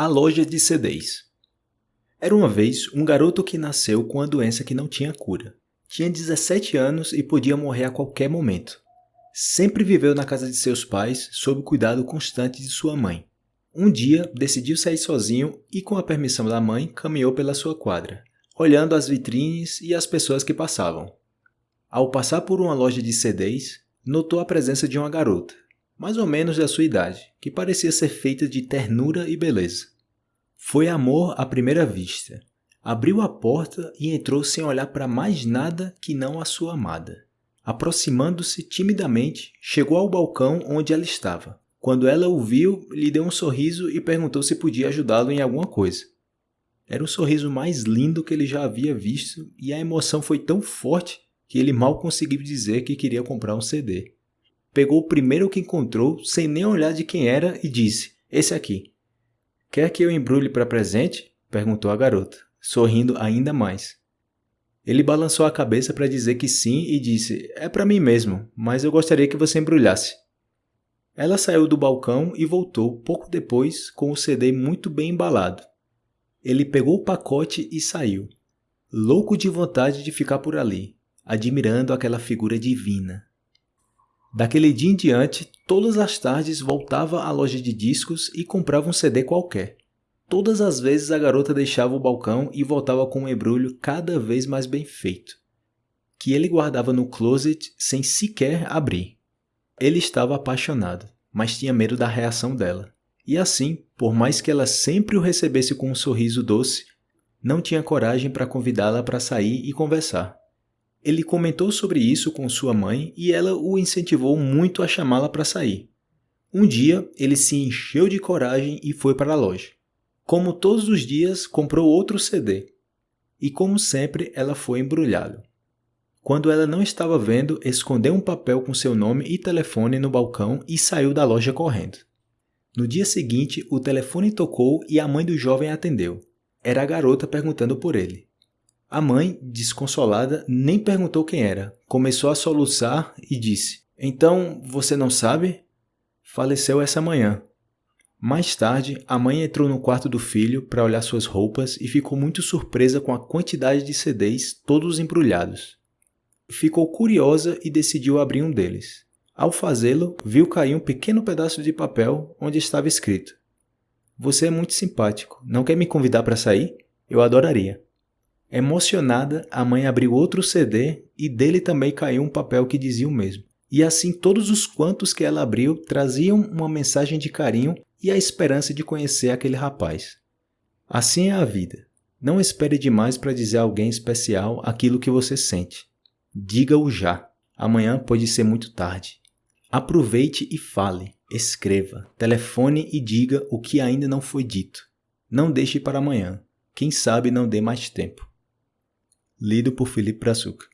A loja de CDs. Era uma vez um garoto que nasceu com uma doença que não tinha cura. Tinha 17 anos e podia morrer a qualquer momento. Sempre viveu na casa de seus pais sob o cuidado constante de sua mãe. Um dia, decidiu sair sozinho e, com a permissão da mãe, caminhou pela sua quadra, olhando as vitrines e as pessoas que passavam. Ao passar por uma loja de CDs, notou a presença de uma garota, mais ou menos da sua idade, que parecia ser feita de ternura e beleza. Foi amor à primeira vista. Abriu a porta e entrou sem olhar para mais nada que não a sua amada. Aproximando-se timidamente, chegou ao balcão onde ela estava. Quando ela o viu, lhe deu um sorriso e perguntou se podia ajudá-lo em alguma coisa. Era o sorriso mais lindo que ele já havia visto e a emoção foi tão forte que ele mal conseguiu dizer que queria comprar um CD. Pegou o primeiro que encontrou, sem nem olhar de quem era, e disse: Esse aqui. Quer que eu embrulhe para presente? perguntou a garota, sorrindo ainda mais. Ele balançou a cabeça para dizer que sim e disse: É para mim mesmo, mas eu gostaria que você embrulhasse. Ela saiu do balcão e voltou pouco depois com o CD muito bem embalado. Ele pegou o pacote e saiu, louco de vontade de ficar por ali, admirando aquela figura divina. Daquele dia em diante, todas as tardes voltava à loja de discos e comprava um CD qualquer. Todas as vezes a garota deixava o balcão e voltava com um embrulho cada vez mais bem feito, que ele guardava no closet sem sequer abrir. Ele estava apaixonado, mas tinha medo da reação dela. E assim, por mais que ela sempre o recebesse com um sorriso doce, não tinha coragem para convidá-la para sair e conversar. Ele comentou sobre isso com sua mãe e ela o incentivou muito a chamá-la para sair. Um dia, ele se encheu de coragem e foi para a loja. Como todos os dias, comprou outro CD. E como sempre, ela foi embrulhado. Quando ela não estava vendo, escondeu um papel com seu nome e telefone no balcão e saiu da loja correndo. No dia seguinte, o telefone tocou e a mãe do jovem atendeu. Era a garota perguntando por ele. A mãe, desconsolada, nem perguntou quem era. Começou a soluçar e disse: Então você não sabe? Faleceu essa manhã. Mais tarde, a mãe entrou no quarto do filho para olhar suas roupas e ficou muito surpresa com a quantidade de CDs, todos embrulhados. Ficou curiosa e decidiu abrir um deles. Ao fazê-lo, viu cair um pequeno pedaço de papel onde estava escrito: Você é muito simpático. Não quer me convidar para sair? Eu adoraria. Emocionada, a mãe abriu outro CD e dele também caiu um papel que dizia o mesmo. E assim todos os quantos que ela abriu traziam uma mensagem de carinho e a esperança de conhecer aquele rapaz. Assim é a vida. Não espere demais para dizer a alguém especial aquilo que você sente. Diga-o já. Amanhã pode ser muito tarde. Aproveite e fale, escreva, telefone e diga o que ainda não foi dito. Não deixe para amanhã. Quem sabe não dê mais tempo lido por Felipe Brazuca.